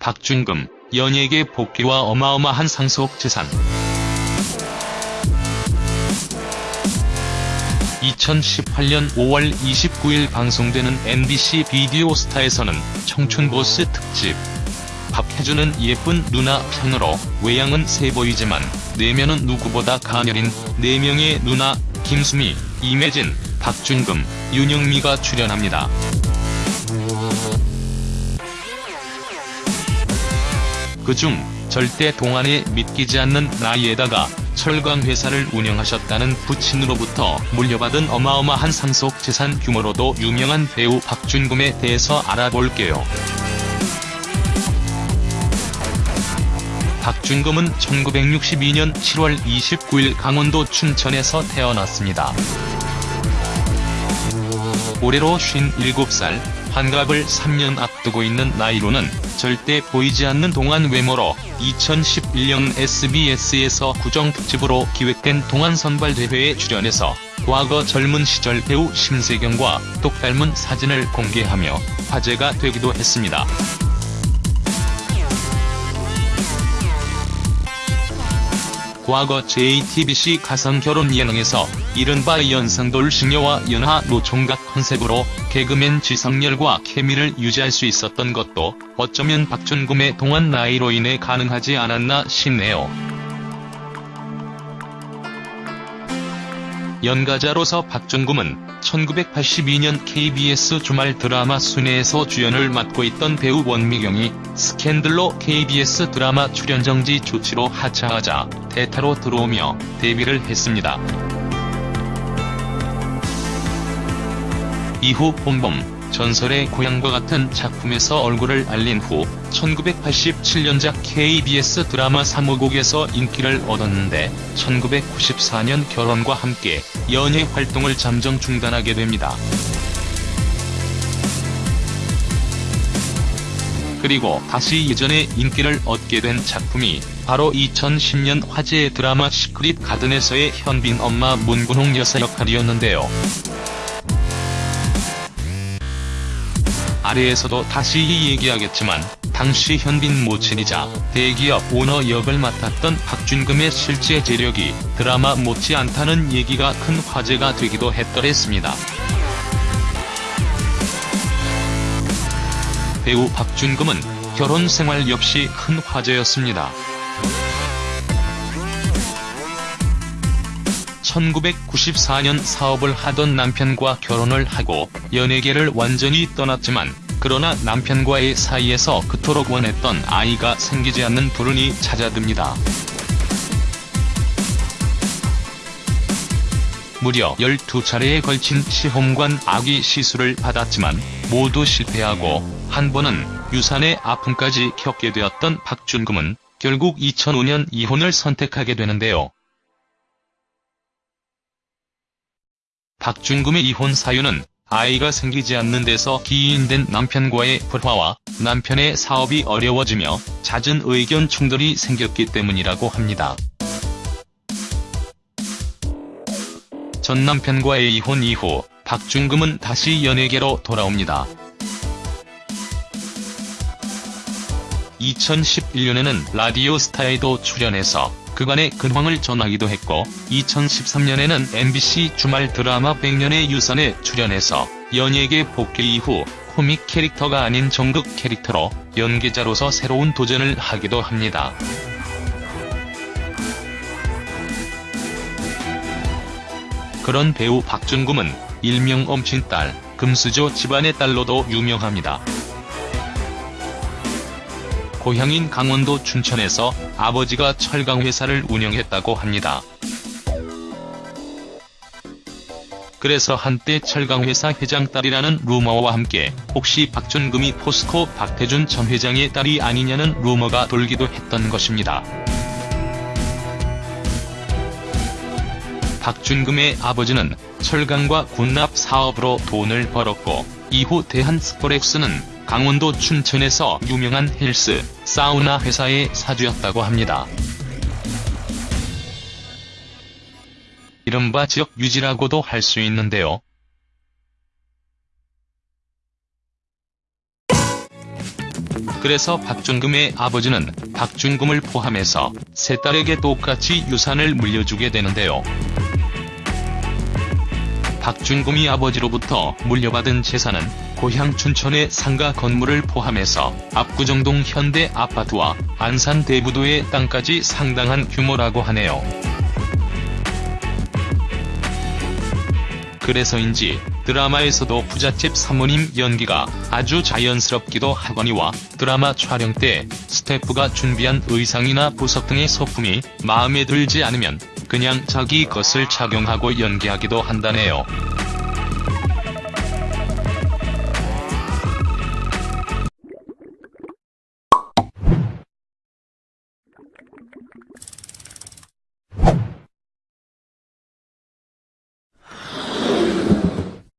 박준금, 연예계 복귀와 어마어마한 상속 재산. 2018년 5월 29일 방송되는 MBC 비디오 스타에서는 청춘보스 특집. 박해주는 예쁜 누나 편으로 외양은 세 보이지만 내면은 누구보다 가녀린 4명의 누나 김수미, 임혜진, 박준금, 윤영미가 출연합니다. 그중 절대 동안에 믿기지 않는 나이에다가 철강 회사를 운영하셨다는 부친으로부터 물려받은 어마어마한 상속 재산 규모로도 유명한 배우 박준금에 대해서 알아볼게요. 박준금은 1962년 7월 29일 강원도 춘천에서 태어났습니다. 올해로 57살, 환갑을 3년 앞두고 있는 나이로는 절대 보이지 않는 동안 외모로 2011년 SBS에서 구정특집으로 기획된 동안 선발대회에 출연해서 과거 젊은 시절 배우 심세경과 똑 닮은 사진을 공개하며 화제가 되기도 했습니다. 과거 JTBC 가상결혼 예능에서 이른바 연상돌 시녀와 연하 노총각 컨셉으로 개그맨 지성렬과 케미를 유지할 수 있었던 것도 어쩌면 박준금의 동안 나이로 인해 가능하지 않았나 싶네요. 연가자로서 박준금은 1982년 KBS 주말 드라마 순회에서 주연을 맡고 있던 배우 원미경이 스캔들로 KBS 드라마 출연 정지 조치로 하차하자 대타로 들어오며 데뷔를 했습니다. 이후 봄봄, 전설의 고향과 같은 작품에서 얼굴을 알린 후 1987년작 KBS 드라마 3호곡에서 인기를 얻었는데 1994년 결혼과 함께 연예 활동을 잠정 중단하게 됩니다. 그리고 다시 예전의 인기를 얻게 된 작품이 바로 2010년 화제의 드라마 시크릿 가든에서의 현빈 엄마 문근홍 여사 역할이었는데요. 아래에서도 다시 얘기하겠지만 당시 현빈 모친이자 대기업 오너 역을 맡았던 박준금의 실제 재력이 드라마 못지않다는 얘기가 큰 화제가 되기도 했더랬습니다. 배우 박준금은 결혼 생활 역시 큰 화제였습니다. 1994년 사업을 하던 남편과 결혼을 하고 연예계를 완전히 떠났지만 그러나 남편과의 사이에서 그토록 원했던 아이가 생기지 않는 불운이 찾아듭니다. 무려 12차례에 걸친 시험관 아기 시술을 받았지만 모두 실패하고 한 번은 유산의 아픔까지 겪게 되었던 박준금은 결국 2005년 이혼을 선택하게 되는데요. 박준금의 이혼 사유는 아이가 생기지 않는 데서 기인된 남편과의 불화와 남편의 사업이 어려워지며 잦은 의견 충돌이 생겼기 때문이라고 합니다. 전 남편과의 이혼 이후 박준금은 다시 연예계로 돌아옵니다. 2011년에는 라디오 스타에도 출연해서 그간의 근황을 전하기도 했고 2013년에는 MBC 주말 드라마 100년의 유산에 출연해서 연예계 복귀 이후 코믹 캐릭터가 아닌 정극 캐릭터로 연기자로서 새로운 도전을 하기도 합니다. 그런 배우 박준금은 일명 엄친딸, 금수저 집안의 딸로도 유명합니다. 고향인 강원도 춘천에서 아버지가 철강회사를 운영했다고 합니다. 그래서 한때 철강회사 회장 딸이라는 루머와 함께 혹시 박준금이 포스코 박태준 전 회장의 딸이 아니냐는 루머가 돌기도 했던 것입니다. 박준금의 아버지는 철강과 군납 사업으로 돈을 벌었고 이후 대한스포렉스는 강원도 춘천에서 유명한 헬스, 사우나 회사의 사주였다고 합니다. 이른바 지역 유지라고도 할 수 있는데요. 그래서 박준금의 아버지는 박준금을 포함해서 세 딸에게 똑같이 유산을 물려주게 되는데요. 박준금이 아버지로부터 물려받은 재산은 고향 춘천의 상가 건물을 포함해서 압구정동 현대 아파트와 안산 대부도의 땅까지 상당한 규모라고 하네요. 그래서인지 드라마에서도 부잣집 사모님 연기가 아주 자연스럽기도 하거니와 드라마 촬영 때 스태프가 준비한 의상이나 보석 등의 소품이 마음에 들지 않으면 그냥 자기 것을 착용하고 연기하기도 한다네요.